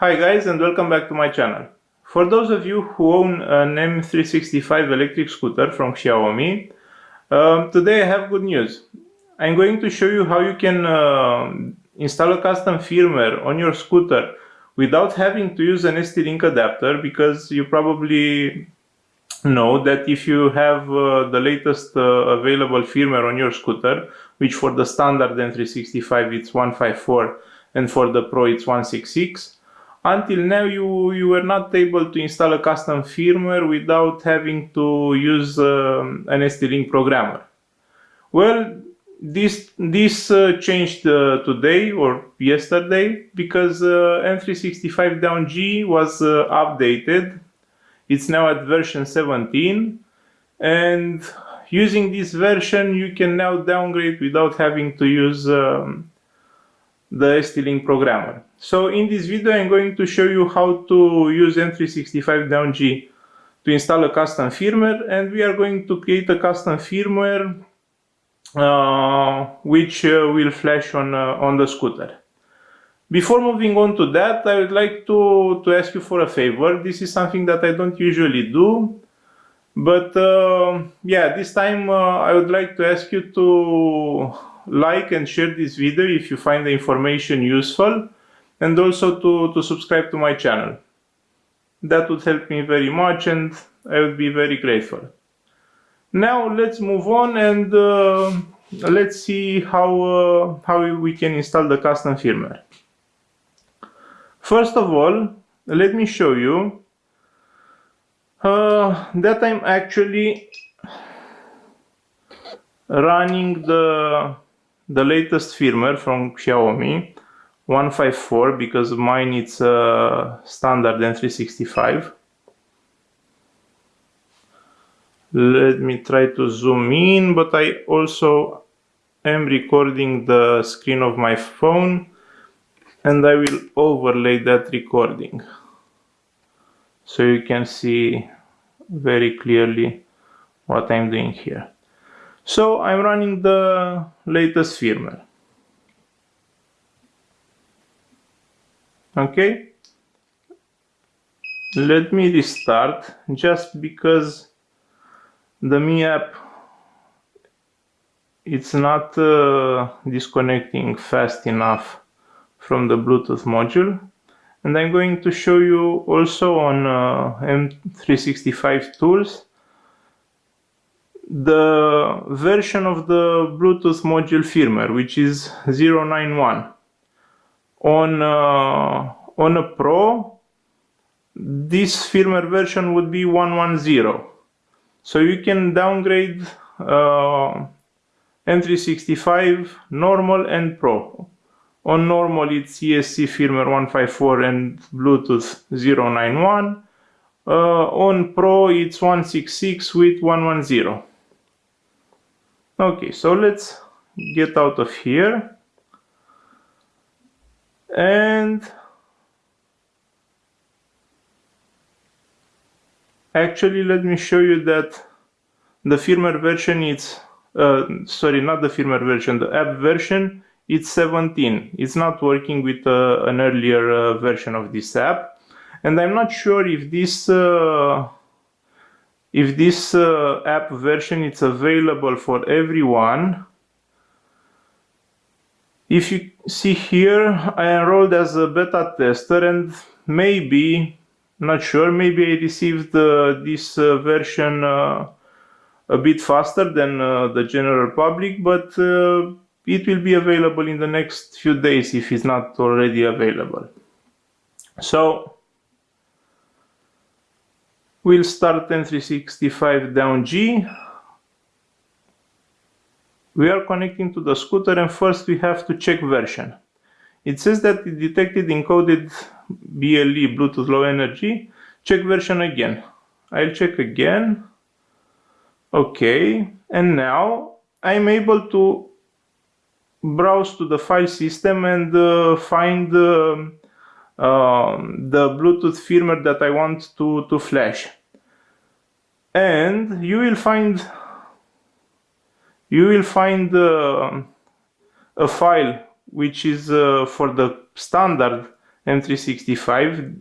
Hi guys and welcome back to my channel. For those of you who own an M365 electric scooter from Xiaomi, um, today I have good news. I'm going to show you how you can uh, install a custom firmware on your scooter without having to use an ST-Link adapter because you probably know that if you have uh, the latest uh, available firmware on your scooter, which for the standard M365 it's 154 and for the Pro it's 166, until now you, you were not able to install a custom firmware without having to use um, an ST-Link programmer. Well, this this uh, changed uh, today or yesterday because uh, M365 Down G was uh, updated. It's now at version 17 and using this version you can now downgrade without having to use um, the ST-Link programmer. So in this video I'm going to show you how to use M365 Down G to install a custom firmware and we are going to create a custom firmware uh, which uh, will flash on, uh, on the scooter. Before moving on to that, I would like to, to ask you for a favor. This is something that I don't usually do, but uh, yeah, this time uh, I would like to ask you to like and share this video if you find the information useful and also to, to subscribe to my channel. That would help me very much and I would be very grateful. Now let's move on and uh, let's see how, uh, how we can install the custom firmware. First of all, let me show you uh, that I'm actually running the the latest firmware from Xiaomi 154 because mine it's a uh, standard M365 let me try to zoom in but I also am recording the screen of my phone and I will overlay that recording. So you can see very clearly what I'm doing here so I'm running the latest firmware. Okay. Let me restart just because the Mi app it's not uh, disconnecting fast enough from the Bluetooth module and I'm going to show you also on uh, M365 tools the version of the Bluetooth module firmware, which is 091. On, uh, on a Pro, this firmware version would be 110. So you can downgrade uh, M365 normal and Pro. On normal it's ESC firmware 154 and Bluetooth 091. Uh, on Pro it's 166 with 110. Okay, so let's get out of here. And actually let me show you that the firmware version is uh, sorry not the firmware version the app version it's 17 it's not working with uh, an earlier uh, version of this app and I'm not sure if this uh, if this uh, app version is available for everyone if you see here I enrolled as a beta tester and maybe not sure maybe I received uh, this uh, version uh, a bit faster than uh, the general public but uh, it will be available in the next few days if it's not already available. So We'll start M365 down G. We are connecting to the scooter and first we have to check version. It says that it detected encoded BLE Bluetooth Low Energy. Check version again. I'll check again. Okay, and now I'm able to browse to the file system and uh, find uh, the Bluetooth firmware that I want to, to flash. And you will find you will find uh, a file which is uh, for the standard M365.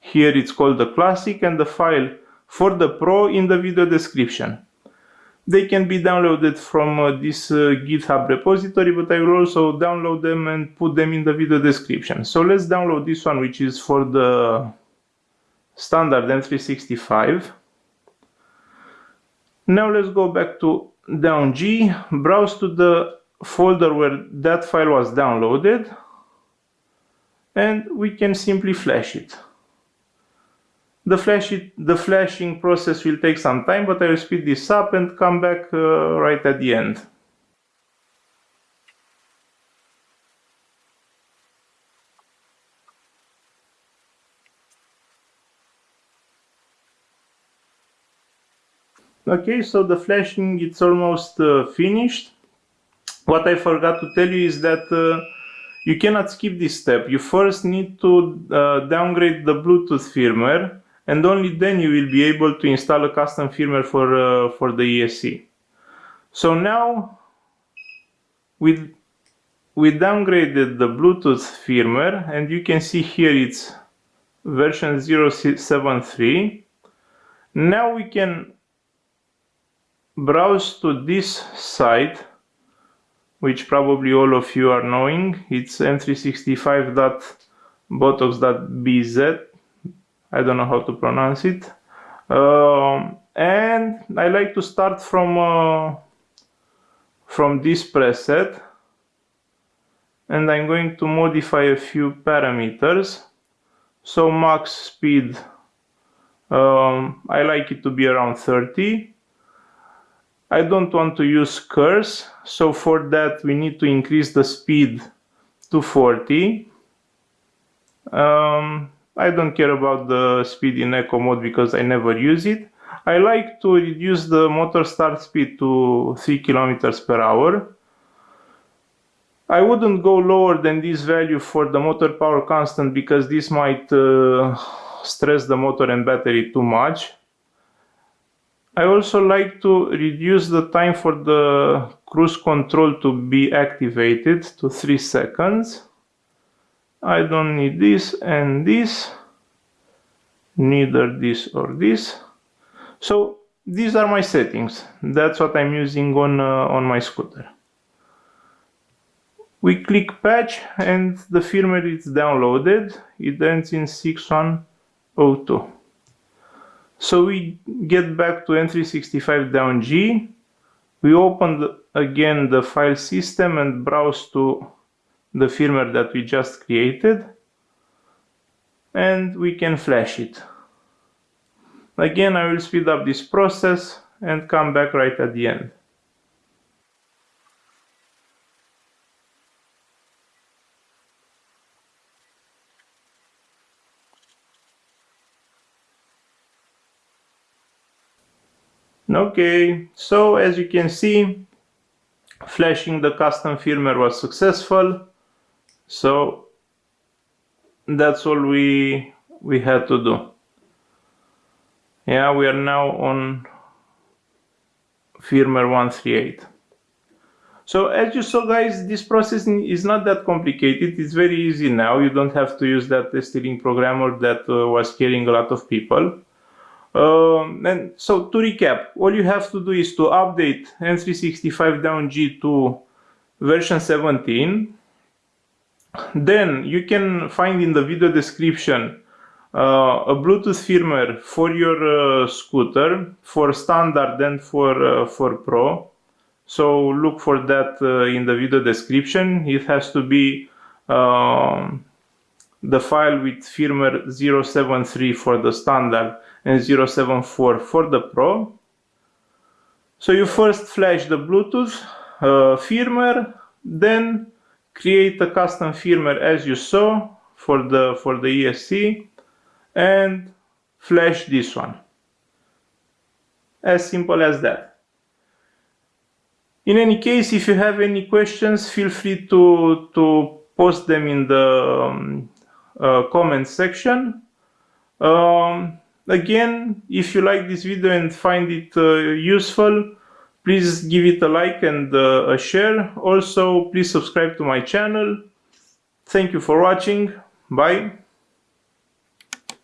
Here it's called the classic and the file for the pro in the video description. They can be downloaded from uh, this uh, GitHub repository, but I will also download them and put them in the video description. So let's download this one, which is for the standard M365. Now let's go back to down G, browse to the folder where that file was downloaded, and we can simply flash it. The, flash it, the flashing process will take some time, but I will speed this up and come back uh, right at the end. Okay, so the flashing it's almost uh, finished. What I forgot to tell you is that uh, you cannot skip this step. You first need to uh, downgrade the Bluetooth firmware and only then you will be able to install a custom firmware for, uh, for the ESC. So now we, we downgraded the Bluetooth firmware and you can see here it's version 073. Now we can browse to this site which probably all of you are knowing. It's m365.botox.bz I don't know how to pronounce it. Um, and I like to start from uh, from this preset and I'm going to modify a few parameters. So max speed, um, I like it to be around 30. I don't want to use curse, so for that we need to increase the speed to 40. Um, I don't care about the speed in eco mode because I never use it. I like to reduce the motor start speed to 3 kilometers per hour. I wouldn't go lower than this value for the motor power constant because this might uh, stress the motor and battery too much. I also like to reduce the time for the cruise control to be activated to 3 seconds. I don't need this and this neither this or this. So these are my settings. That's what I'm using on uh, on my scooter. We click patch and the firmware is downloaded. It ends in 6102 so we get back to M365 down G we open again the file system and browse to the firmware that we just created and we can flash it. Again, I will speed up this process and come back right at the end. Okay, so as you can see, flashing the custom firmware was successful. So that's all we we had to do. Yeah, we are now on firmware 138. So as you saw guys, this process is not that complicated. It's very easy now. You don't have to use that ST-Link programmer that uh, was scaring a lot of people. Um, and so to recap, all you have to do is to update M365 down G to version 17 then you can find in the video description uh, a Bluetooth firmware for your uh, scooter for standard and for uh, for pro. So look for that uh, in the video description. It has to be um, the file with firmware 073 for the standard and 074 for the pro. So you first flash the Bluetooth uh, firmware, then create a custom firmware as you saw for the for the ESC and flash this one. As simple as that. In any case if you have any questions feel free to to post them in the um, uh, comment section. Um, again if you like this video and find it uh, useful Please give it a like and uh, a share. Also, please subscribe to my channel. Thank you for watching. Bye.